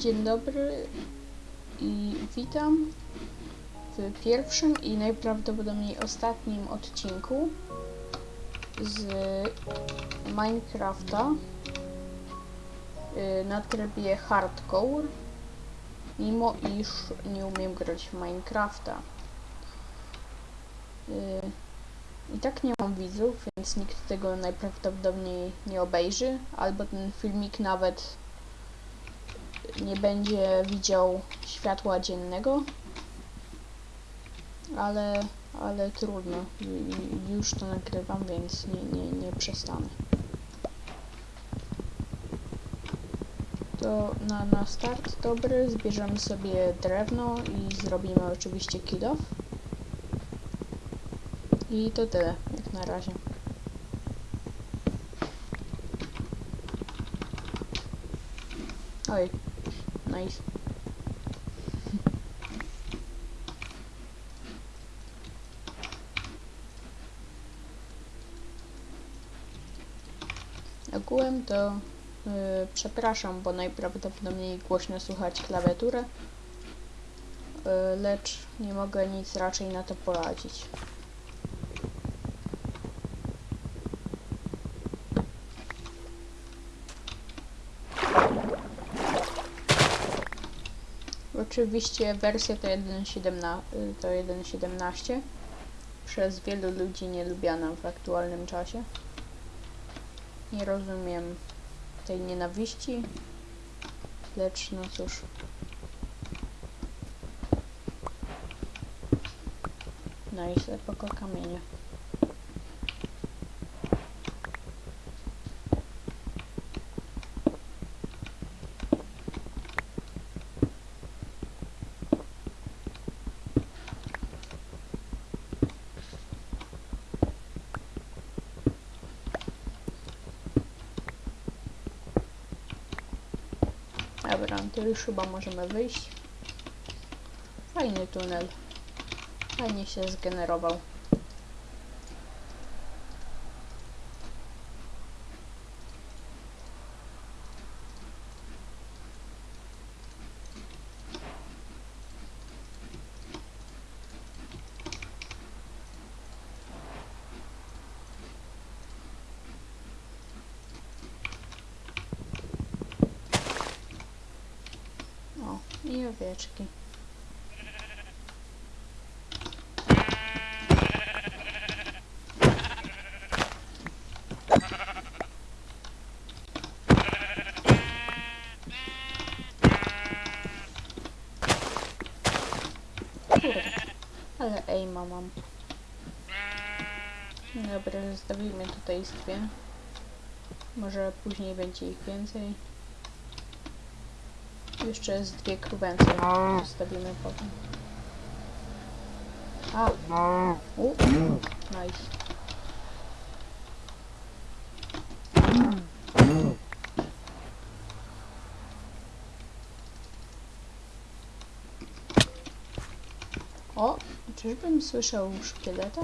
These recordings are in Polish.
Dzień dobry i witam w pierwszym i najprawdopodobniej ostatnim odcinku z Minecrafta y, na trybie hardcore, mimo iż nie umiem grać w Minecrafta. Y, I tak nie mam widzów, więc nikt tego najprawdopodobniej nie obejrzy, albo ten filmik nawet nie będzie widział światła dziennego, ale, ale trudno. Ju- Już to nagrywam, więc nie, nie, nie przestanę. To na, na start dobry zbierzemy sobie drewno i zrobimy oczywiście kill off. I to tyle, jak na razie. Oj, nice. Ogółem to y, przepraszam, bo najprawdopodobniej głośno słychać klawiaturę, y, lecz nie mogę nic raczej na to poradzić. Oczywiście wersja to 1.17 y, to 1.17 przez wielu ludzi nielubiana w aktualnym czasie. Nie rozumiem tej nienawiści, lecz no cóż. No i epoko kamienie. Dobra, to już chyba możemy wyjść. Fajny tunel. Fajnie się zgenerował. O, i owieczki. Ale mam. Dobra, zostawimy tutaj z dwie. Może później będzie ich więcej. Jeszcze jest dwie krówęce. Zostawimy potem. A! U, nice. O! Czyżbym słyszał szkieleta?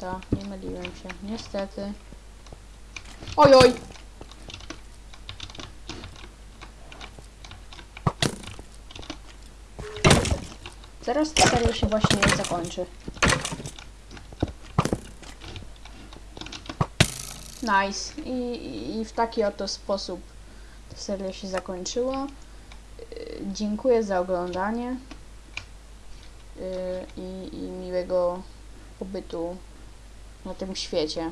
Tak, nie myliłem się. Niestety. Oj, oj! Zaraz ta seria się właśnie zakończy. Nice. I, i- w taki oto sposób ta seria się zakończyła. Yy, Dziękuję za oglądanie yy, i, i miłego pobytu na tym świecie.